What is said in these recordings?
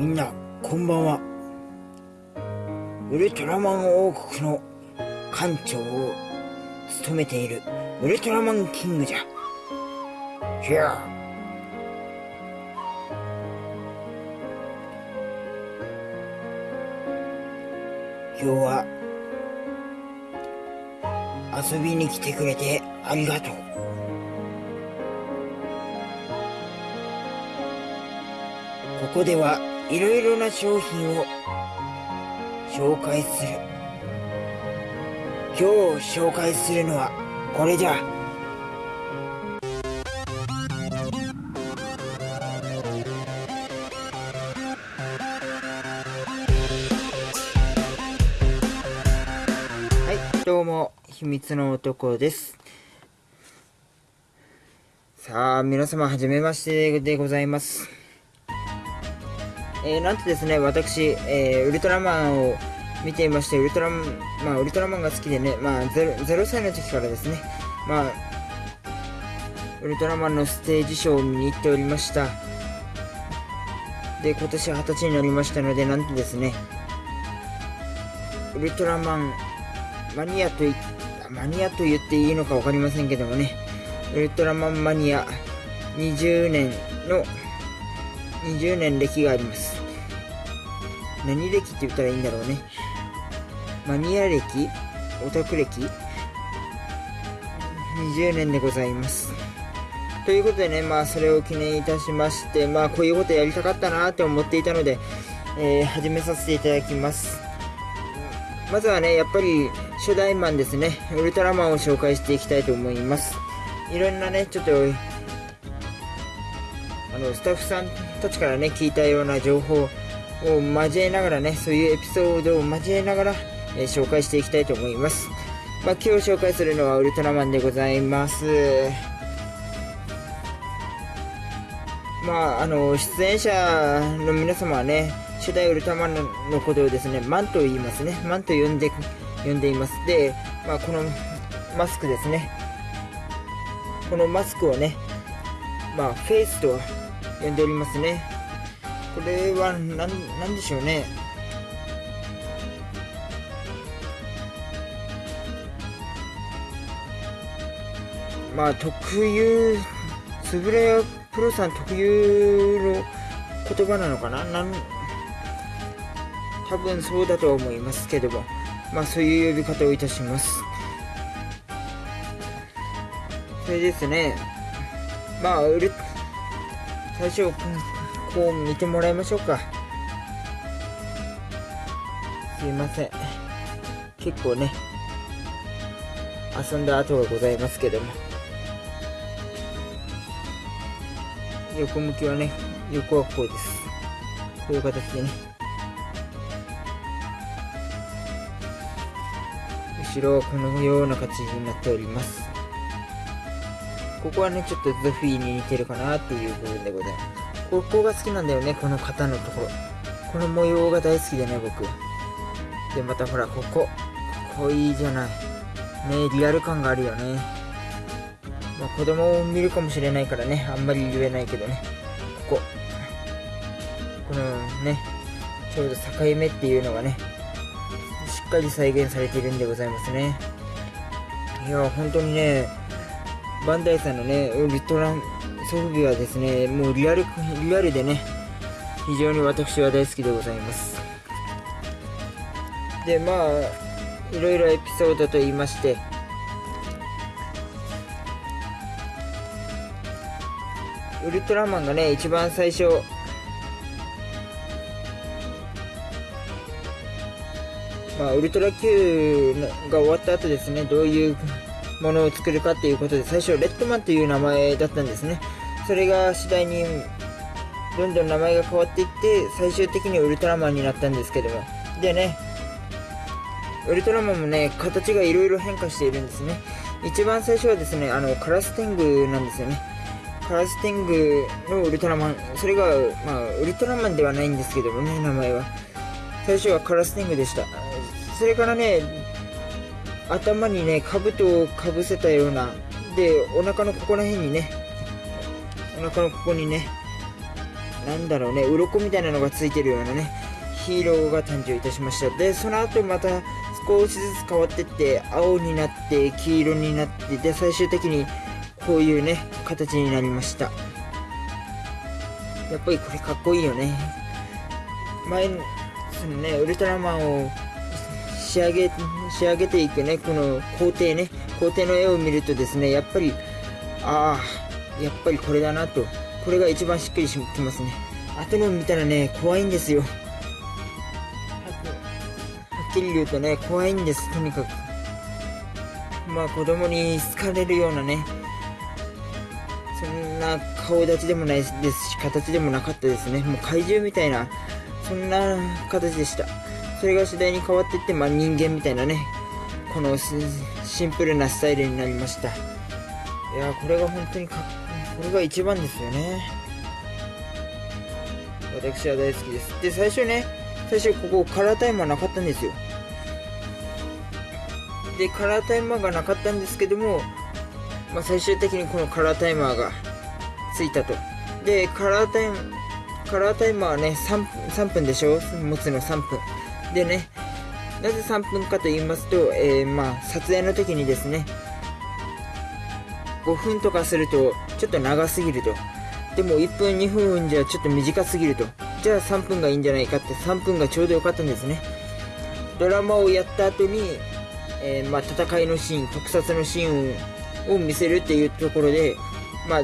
みんなこんばんは。ウルトラマン王国の艦長を務めているウルトラマンキングじゃ。ひゃ今日は遊びに来てくれてありがとう。ここではいろいろな商品を紹介する。今日紹介するのはこれじゃ。はいどうも秘密の男です。さあ皆様はじめましてでございます。えー、なんとですね、私、えー、ウルトラマンを見ていまして、ウルトラマン、まあ、ウルトラマンが好きでね、まあ0、0歳の時からですね、まあ、ウルトラマンのステージショーを見に行っておりました。で、今年20歳になりましたので、なんとですね、ウルトラマンマニアとい、マニアと言っていいのか分かりませんけどもね、ウルトラマンマニア20年の20年歴があります。何歴って言ったらいいんだろうね。マニア歴オタク歴 ?20 年でございます。ということでね、まあそれを記念いたしまして、まあこういうことやりたかったなって思っていたので、えー、始めさせていただきます。まずはね、やっぱり初代マンですね、ウルトラマンを紹介していきたいと思います。いろんなね、ちょっとあのスタッフさんたちからね聞いたような情報を交えながらねそういうエピソードを交えながら、えー、紹介していきたいと思います、まあ、今日紹介するのはウルトラマンでございます。まああの出演者の皆様はね初代ウルトラマンのことをですねマンと言いますね。マンと呼んで呼んでいます。で、まあ、このマスクですね。このマスクをねまあフェイスと呼んでおりますね。これは何何でしょうね。まあ特有つぶれプロさん特有の言葉なのかな。なん多分そうだと思いますけども。まあそういう呼び方をいたします。それですね。まあ売る最初こう見てもらいましょうか。すいません。結構ね遊んだ後がございますけども。横向きはね横はこうです。こういう形でね。後ろはこのような形になっております。ここはね、ちょっとゾフィーに似てるかなっていう部分でございます。ここが好きなんだよね、この肩のところ。この模様が大好きでね、僕。で、またほら、ここ。ここいいじゃない。ねリアル感があるよね。まあ、子供を見るかもしれないからね、あんまり言えないけどね。ここ。このね、ちょうど境目っていうのがね、しっかり再現されているんでございますね。いや、本当にね、バンダイさんのね、ウルトラソフビはですね、もうリアル、リアルでね、非常に私は大好きでございます。で、まあ、いろいろエピソードと言いまして、ウルトラマンがね、一番最初、まあ、ウルトラ Q が終わった後ですね、どういうものを作るかっていうことで、最初、レッドマンという名前だったんですね。それが次第に、どんどん名前が変わっていって、最終的にウルトラマンになったんですけども。でね、ウルトラマンもね、形がいろいろ変化しているんですね。一番最初はですね、あの、カラステングなんですよね。カラステングのウルトラマン、それが、まあ、ウルトラマンではないんですけどもね、名前は。最初はカラステングでした。それからね、頭にね、兜をかぶせたような、で、お腹のここら辺にね、お腹のここにね、なんだろうね鱗みたいなのがついてるようなねヒーローが誕生いたしました。でその後また少しずつ変わってって青になって黄色になってで最終的にこういうね形になりました。やっぱりこれかっこいいよね。前そのねウルトラマンを仕上げ仕上げていくねこの工程ね工程の絵を見るとですねやっぱりああやっぱりこれだなと。これが一番しっくりしきますね。後の見たらね怖いんですよ。はっきり言うとね怖いんです。とにかく。まあ子供に好かれるようなねそんな顔立ちでもないですし形でもなかったですね。もう怪獣みたいなそんな形でした。それが次第に変わっていって、まあ、人間みたいなねこのシンプルなスタイルになりました。いやこれが本当にかこれが一番ですよね。私は大好きです。で最初ね最初ここカラータイマーなかったんですよ。でカラータイマーがなかったんですけども、まあ、最終的にこのカラータイマーがついたと。でカラータイムカラータイマーはね 3, 3分でしょ？持つの3分。でねなぜ3分かと言いますと、えー、まあ撮影の時にですね5分とかするとちょっと長すぎると。でも1分2分じゃちょっと短すぎると。じゃあ3分がいいんじゃないかって3分がちょうどよかったんですね。ドラマをやった後に、えー、まあ、戦いのシーン特撮のシーンを見せるっていうところでまあ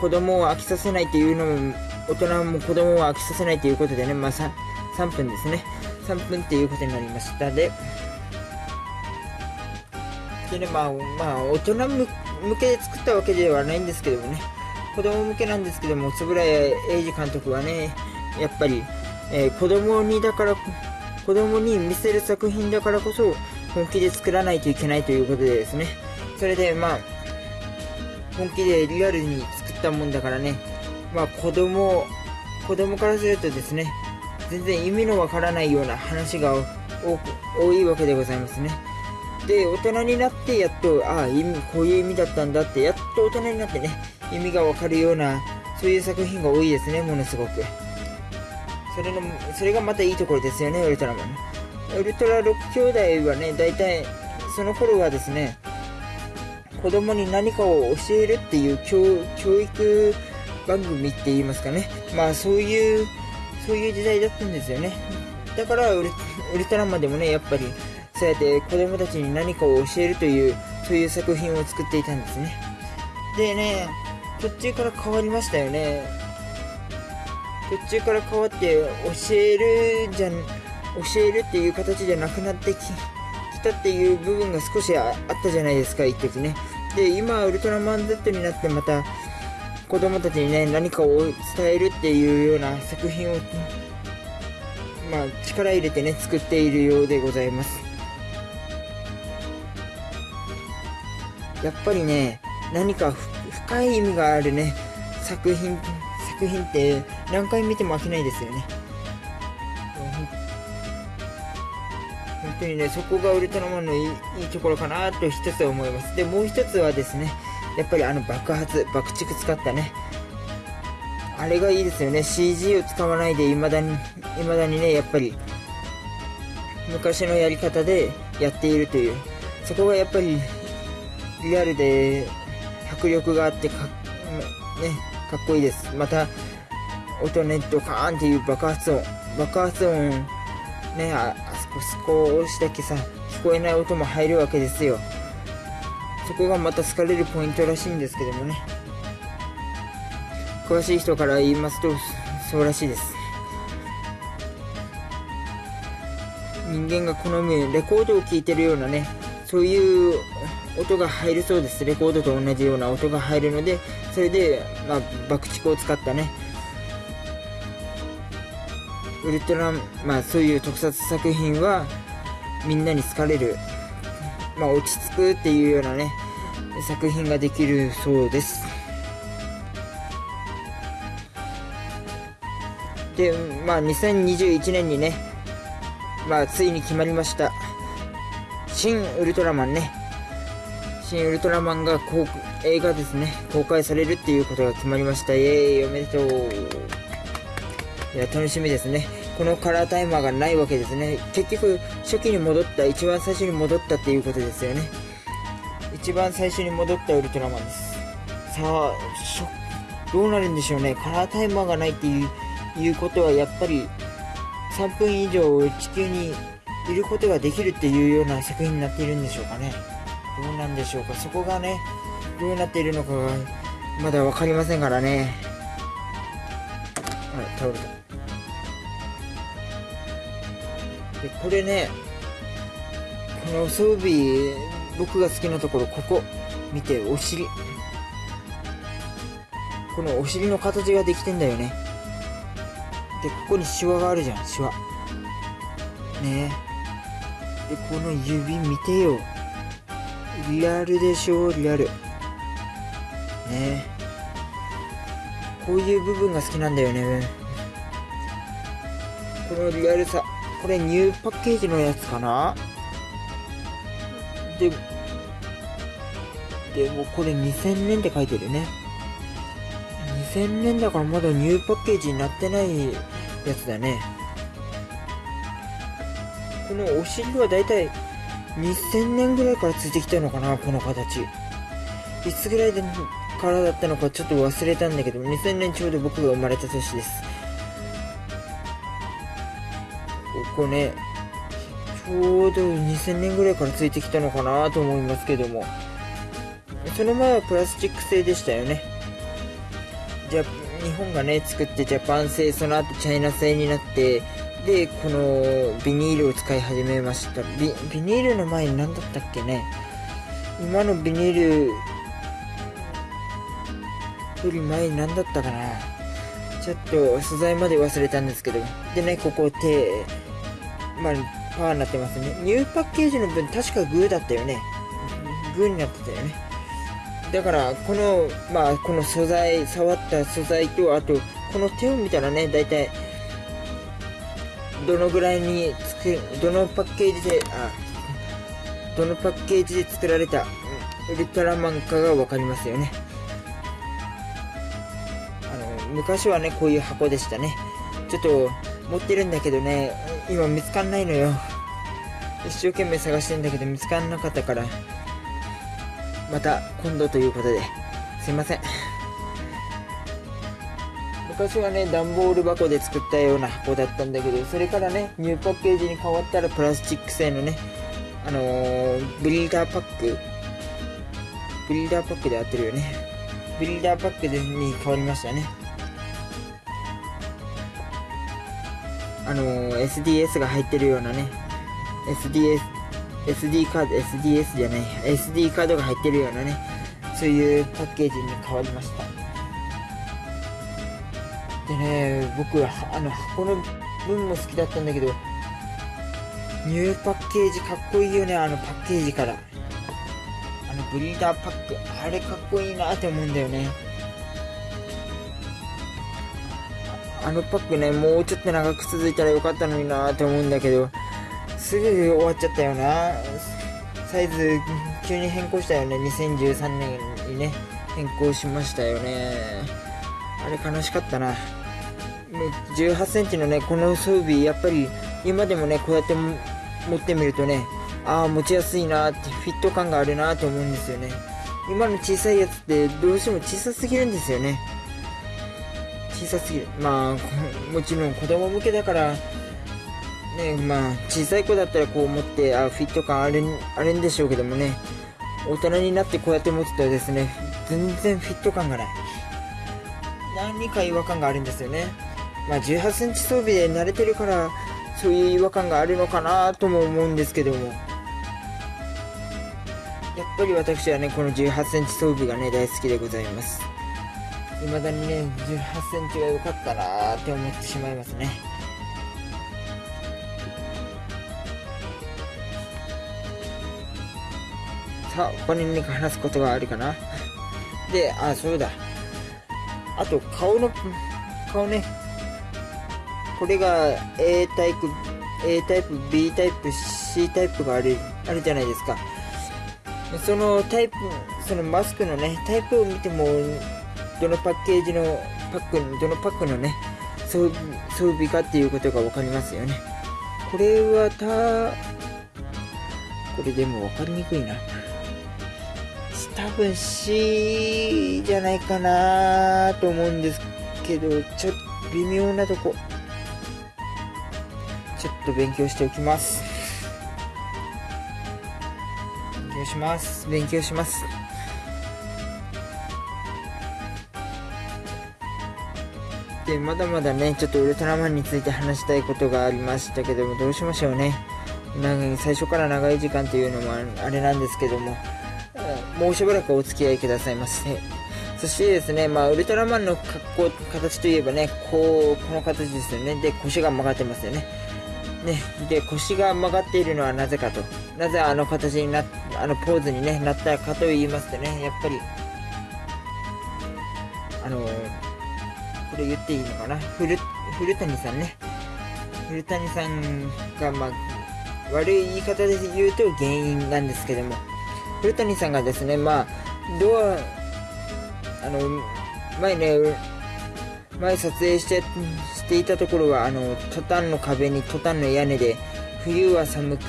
子供を飽きさせないっていうのも大人も子供を飽きさせないということでね、まあ、3分ですね。3分っていうことになりました。ででねまあまあ大人向けで作ったわけではないんですけどもね。子供向けなんですけども円谷英二監督はねやっぱり、えー、子供にだから子供に見せる作品だからこそ本気で作らないといけないということでですね。それでまあ本気でリアルに作ったもんだからね。まあ子供子供からするとですね全然意味のわからないような話が多いわけでございますね。で大人になってやっとああ意味こういう意味だったんだってやっと大人になってね意味がわかるようなそういう作品が多いですねものすごく。それのそれがまたいいところですよねウルトラマン。ウルトラ6兄弟はね大体その頃はですね子供に何かを教えるっていう教育番組って言いますかね。まあそういうそういう時代だったんですよね。だからウルトラマンでもねやっぱりそうやって子供たちに何かを教えるというそういう作品を作っていたんですね。でね途中から変わりましたよね。途中から変わって教えるじゃん教えるっていう形じゃなくなってきたっていう部分が少しあったじゃないですか一時ね。で今ウルトラマン Z になってまた子供たちにね何かを伝えるっていうような作品をまあ力入れてね作っているようでございます。やっぱりね何か深い意味があるね作品作品って何回見ても飽きないですよね。本当にねそこがウルトラマンのいいいいところかなと一つ思います。でもう一つはですねやっぱりあの爆発爆竹使ったね。あれがいいですよね。CG を使わないで未だに未だにねやっぱり昔のやり方でやっているという。そこがやっぱりリアルで迫力があってか,、ね、かっこいいです。また音ねドカーンっていう爆発音。爆発音ねああそこ少しだけさ聞こえない音も入るわけですよ。そこがまた好かれるポイントらしいんですけどもね。詳しい人から言いますとそうらしいです。人間が好むレコードを聴いてるようなねそういう音が入るそうです。レコードと同じような音が入るのでそれで、まあ、爆竹を使ったね。ウルトラまあそういう特撮作品はみんなに好かれる。まあ、落ち着くっていうようなね作品ができるそうです。でまあ2021年にねまあついに決まりました。新ウルトラマンね。新ウルトラマンが公映画ですね、公開されるっていうことが決まりました。イエーイおめでとう。いや、楽しみですね。このカラータイマーがないわけですね。結局、初期に戻った、一番最初に戻ったっていうことですよね。一番最初に戻ったウルトラマンです。さあ、どうなるんでしょうね。カラータイマーがないっていういうことは、やっぱり3分以上地球にいることができるっていうような作品になっているんでしょうかね。どうなんでしょうか。そこがね、どうなっているのかがまだ分かりませんからね。はい、倒れた。で、これね、この装備、僕が好きなところ、ここ、見て、お尻。このお尻の形ができてんだよね。で、ここにシワがあるじゃん、シワ。ねで、この指見てよ。リアルでしょ、リアル。ねこういう部分が好きなんだよね。このリアルさ。これニューパッケージのやつかな？で、でもこれ2000年って書いてるね。2000年だからまだニューパッケージになってないやつだね。このお尻はだいたい2000年ぐらいからついてきたのかな、この形。いつぐらいでからだったのかちょっと忘れたんだけど、2000年ちょうど僕が生まれた年です。ここね、ちょうど2000年ぐらいからついてきたのかなと思いますけども。その前はプラスチック製でしたよね。じゃ日本がね、作ってジャパン製、その後チャイナ製になって、で、このビニールを使い始めました。ビビニールの前に何だったっけね今のビニールより前に何だったかなちょっと素材まで忘れたんですけど。でね、ここ手、まあ、パーになってますね。ニューパッケージの分確かグーだったよね。グーになってたよね。だから、この、まあ、この素材、触った素材と、あと、この手を見たらね、だいたい、どのぐらいに作、どのパッケージで、あ、どのパッケージで作られた、ウルトラマンかがわかりますよね。あの、昔はね、こういう箱でしたね。ちょっと、持ってるんだけどね、今見つかんないのよ。一生懸命探してんだけど見つかんなかったから、また今度ということで、すいません。昔はね、段ボール箱で作ったような箱だったんだけど、それからね、ニューパッケージに変わったらプラスチック製のね、あのー、ブリーダーパックブリーダーパックで合ってるよね。ブリーダーパックに変わりましたね。あのー、SDS が入ってるようなね、SDS、SD カード、SDS じゃない、SD カードが入ってるようなね、そういうパッケージに変わりました。でね、僕は、あの、箱の分も好きだったんだけど、ニューパッケージかっこいいよね、あのパッケージから。あのブリーダーパック、あれかっこいいなって思うんだよね。あのパックね、もうちょっと長く続いたらよかったのになって思うんだけど、すぐ終わっちゃったよな。サイズ急に変更したよね。2013年にね、変更しましたよね。あれ悲しかったな。18センチのね、この装備、やっぱり今でもね、こうやって持ってみるとね、ああ、持ちやすいなって、フィット感があるなと思うんですよね。今の小さいやつってどうしても小さすぎるんですよね。小さすぎる。まあ、もちろん子供向けだから、ね、まあ、小さい子だったらこう持って、あ、フィット感ある、あるんでしょうけどもね、大人になってこうやって持つとですね、全然フィット感がない。何か違和感があるんですよね。まあ、18センチ装備で慣れてるから、そういう違和感があるのかなとも思うんですけども。やっぱり私はね、この18センチ装備がね、大好きでございます。未だにね、18センチが良かったなって思ってしまいますね。さあ、他に何か話すことがあるかな？で、あ、そうだ。あと、顔の、顔ね。これが A タイプ、A タイプ、B タイプ、C タイプがある、あるじゃないですか。そのタイプそのマスクのねタイプを見てもどのパッケージのパックどのパックのね装備かっていうことが分かりますよね。これはたこれでも分かりにくいな。多分 C じゃないかなと思うんですけどちょっと微妙なとこ。ちょっと勉強しておきます。勉強します。勉強します。まだまだねちょっとウルトラマンについて話したいことがありましたけどもどうしましょうねなん最初から長い時間というのもあれなんですけどももうしばらくお付き合いくださいませ、ね、そしてですね、まあ、ウルトラマンの格好、形といえばね、こう、この形ですよね。で、腰が曲がってますよね。ね、で、腰が曲がっているのはなぜかと。なぜあの形にな、あのポーズに、ね、なったかと言いますとね、やっぱり、これ言っていいのかな？古、古谷さんね。古谷さんが、まあ、悪い言い方で言うと原因なんですけども、古谷さんがですね、まあ、ドア、あの、前ね、前撮影してしていたところは、あの、トタンの壁にトタンの屋根で、冬は寒く、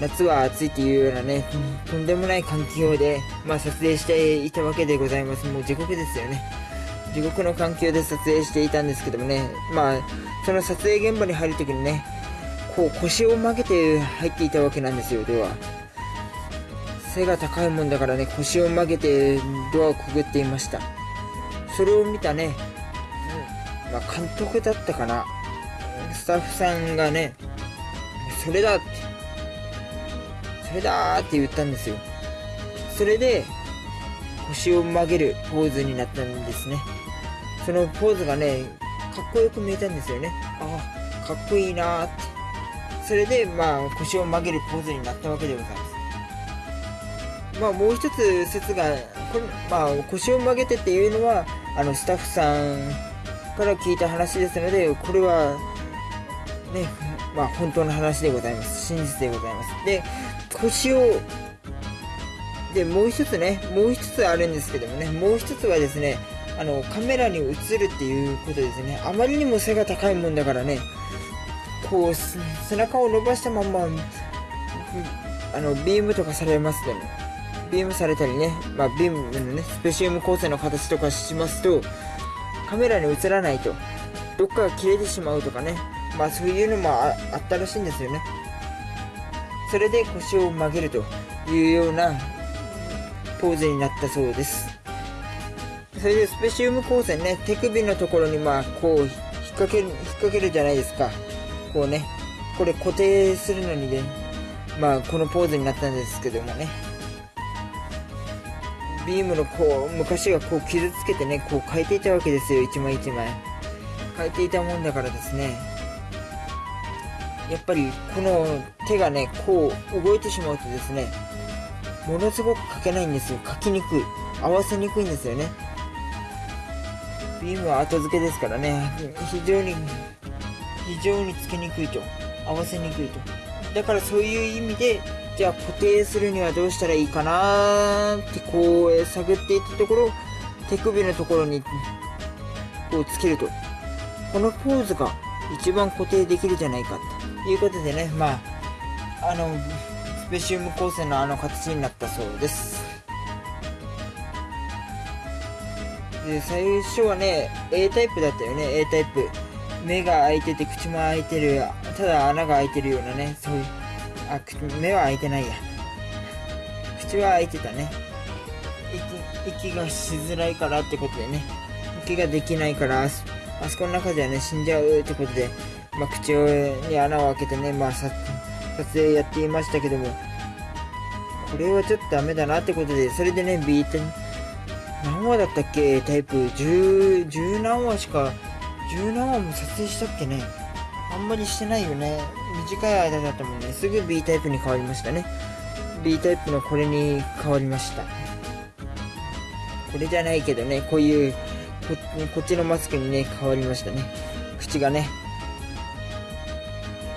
夏は暑いっていうようなね、とんでもない環境で、まあ、撮影していたわけでございます。もう地獄ですよね。地獄の環境で撮影していたんですけどもね、まあ、その撮影現場に入るときにね、こう腰を曲げて入っていたわけなんですよ、では。背が高いもんだからね、腰を曲げてドアをくぐっていました。それを見たね、まあ、監督だったかな。スタッフさんがね、それだって、それだって言ったんですよ。それで、腰を曲げるポーズになったんですね。そのポーズがね、かっこよく見えたんですよね。ああ、かっこいいなーって。それで、まあ、腰を曲げるポーズになったわけでございます。まあ、もう一つ説が、これまあ、腰を曲げてっていうのは、あの、スタッフさんから聞いた話ですので、これは、ね、まあ、本当の話でございます。真実でございます。で、腰を、で、もう一つね、もう一つあるんですけどもね、もう一つはですね、あの、カメラに映るっていうことですね。あまりにも背が高いもんだからね、こう、背中を伸ばしたまんま、あの、ビームとかされますでね、ビームされたりね、まあ、ビームのね、スペシウム光線の形とかしますと、カメラに映らないと、どっかが切れてしまうとかね、まあそういうのもあったらしいんですよね。それで腰を曲げるというようなポーズになったそうです。それでスペシウム光線ね、手首のところにまあこう引っ掛ける、引っ掛けるじゃないですか。こうね、これ固定するのにね、まあこのポーズになったんですけどもね。ビームのこう、昔はこう傷つけてね、こう変えていたわけですよ、一枚一枚。変えていたもんだからですね。やっぱりこの手がね、こう動いてしまうとですね、ものすごく書けないんですよ。書きにくい。合わせにくいんですよね。ビームは後付けですからね、非常に、非常につけにくいと。合わせにくいと。だからそういう意味で、じゃあ固定するにはどうしたらいいかなってこう探っていったところ手首のところにこうつけるとこのポーズが一番固定できるじゃないかということでねまああのスペシウム光線のあの形になったそうですで最初はね A タイプだったよね A タイプ目が開いてて口も開いてるただ穴が開いてるようなねそういうあ、目は開いてないや。口は開いてたね。息、息がしづらいからってことでね。息ができないからあそ、この中ではね、死んじゃうってことで、まあ、口に穴を開けてね、まあ、撮影やっていましたけども、これはちょっとダメだなってことで、それでね、ビート何話だったっけ？タイプ10、10何話しか、10何話も撮影したっけね？あんまりしてないよね。短い間だったもんね。すぐ B タイプに変わりましたね。B タイプのこれに変わりました。これじゃないけどね、こういうこ、こっちのマスクにね、変わりましたね。口がね、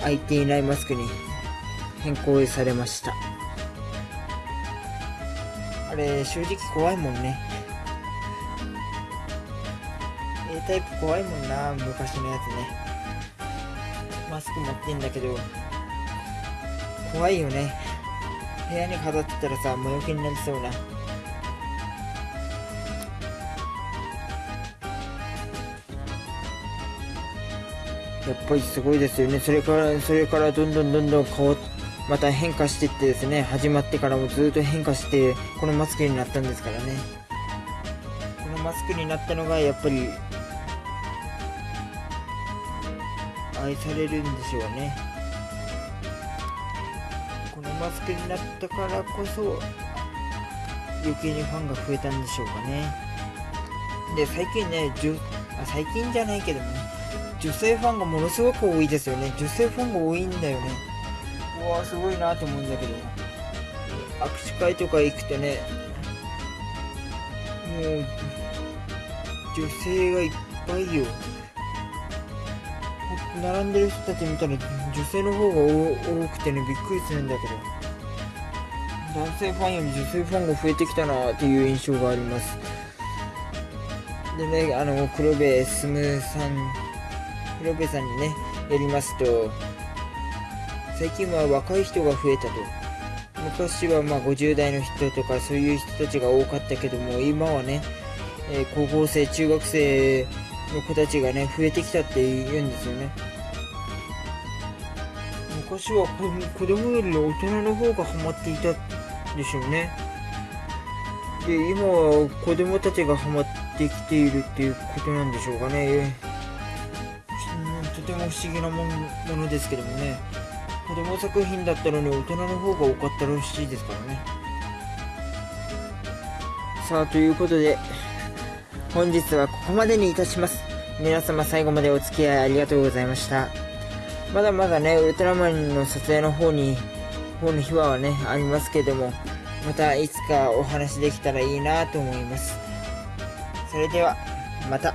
開いていないマスクに変更されました。あれ正直怖いもんねタイプ怖いもんな昔のやつね。マスク持ってんだけど。怖いよね。部屋に飾ってたらさ魔除けになりそうな。やっぱりすごいですよね。それからそれからどんどんどんどん変わまた変化していってですね。始まってからもずっと変化してこのマスクになったんですからね。このマスクになったのがやっぱり愛されるんでしょうね。このマスクになったからこそ余計にファンが増えたんでしょうかね。で最近ねあ最近じゃないけどね。女性ファンがものすごく多いですよね。女性ファンが多いんだよね。うわすごいなと思うんだけど。握手会とか行くとねもう女性がいっぱいよ。並んでる人たち見たら女性の方が多くてねびっくりするんだけど。男性ファンより女性ファンが増えてきたなっていう印象があります。でねあの黒部進さん黒部さんにねやりますと最近は若い人が増えたと。昔はまあ50代の人とかそういう人たちが多かったけども今はね、えー、高校生中学生の子たちがね増えてきたって言うんですよね。昔は子供より大人の方がハマっていたでしょうね。で今は子供たちがハマってきているっていうことなんでしょうかね。とても不思議なものですけどもね。子供作品だったのに大人の方が多かったらしいですからね。さあということで本日はここまでにいたします。皆様最後までお付き合いありがとうございました。まだまだねウルトラマンの撮影の方に方の秘話はねありますけどもまたいつかお話できたらいいなと思います。それではまた。